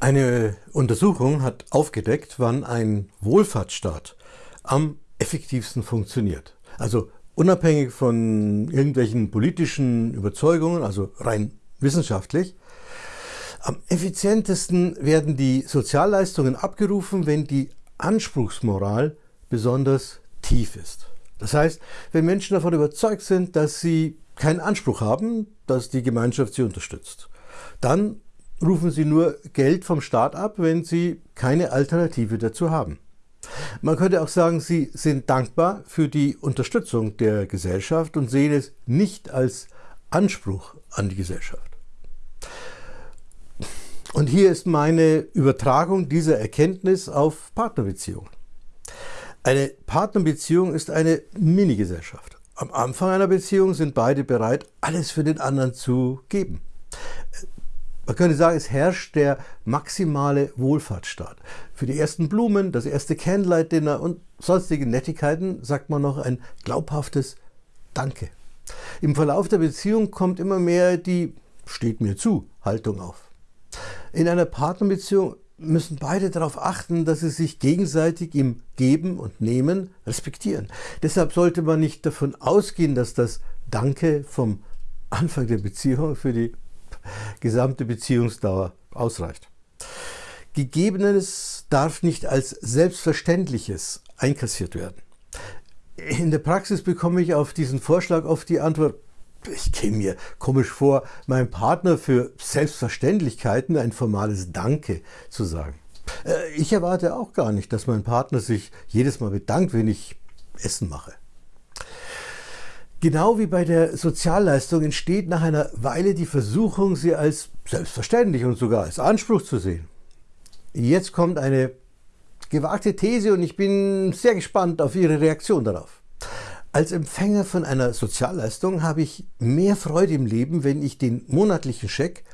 Eine Untersuchung hat aufgedeckt, wann ein Wohlfahrtsstaat am effektivsten funktioniert. Also unabhängig von irgendwelchen politischen Überzeugungen, also rein wissenschaftlich. Am effizientesten werden die Sozialleistungen abgerufen, wenn die Anspruchsmoral besonders tief ist. Das heißt, wenn Menschen davon überzeugt sind, dass sie keinen Anspruch haben, dass die Gemeinschaft sie unterstützt, dann rufen sie nur Geld vom Staat ab, wenn sie keine Alternative dazu haben. Man könnte auch sagen, sie sind dankbar für die Unterstützung der Gesellschaft und sehen es nicht als Anspruch an die Gesellschaft. Und hier ist meine Übertragung dieser Erkenntnis auf Partnerbeziehungen. Eine Partnerbeziehung ist eine Minigesellschaft. Am Anfang einer Beziehung sind beide bereit, alles für den anderen zu geben. Man könnte sagen, es herrscht der maximale Wohlfahrtsstaat. Für die ersten Blumen, das erste Candlelight-Dinner und sonstige Nettigkeiten sagt man noch ein glaubhaftes Danke. Im Verlauf der Beziehung kommt immer mehr die steht mir zu Haltung auf. In einer Partnerbeziehung müssen beide darauf achten, dass sie sich gegenseitig im Geben und Nehmen respektieren. Deshalb sollte man nicht davon ausgehen, dass das Danke vom Anfang der Beziehung für die gesamte Beziehungsdauer ausreicht. Gegebenes darf nicht als Selbstverständliches einkassiert werden. In der Praxis bekomme ich auf diesen Vorschlag oft die Antwort, ich käme mir komisch vor, meinem Partner für Selbstverständlichkeiten ein formales Danke zu sagen. Äh, ich erwarte auch gar nicht, dass mein Partner sich jedes Mal bedankt, wenn ich Essen mache. Genau wie bei der Sozialleistung entsteht nach einer Weile die Versuchung, sie als selbstverständlich und sogar als Anspruch zu sehen. Jetzt kommt eine gewagte These und ich bin sehr gespannt auf Ihre Reaktion darauf. Als Empfänger von einer Sozialleistung habe ich mehr Freude im Leben, wenn ich den monatlichen Scheck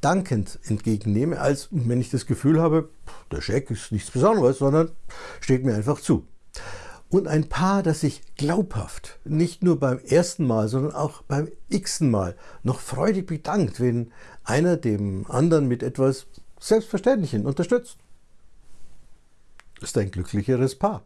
dankend entgegennehme, als wenn ich das Gefühl habe, der Scheck ist nichts Besonderes, sondern steht mir einfach zu und ein Paar, das sich glaubhaft nicht nur beim ersten Mal, sondern auch beim x-ten Mal noch freudig bedankt, wenn einer dem anderen mit etwas Selbstverständlichem unterstützt. Ist ein glücklicheres Paar.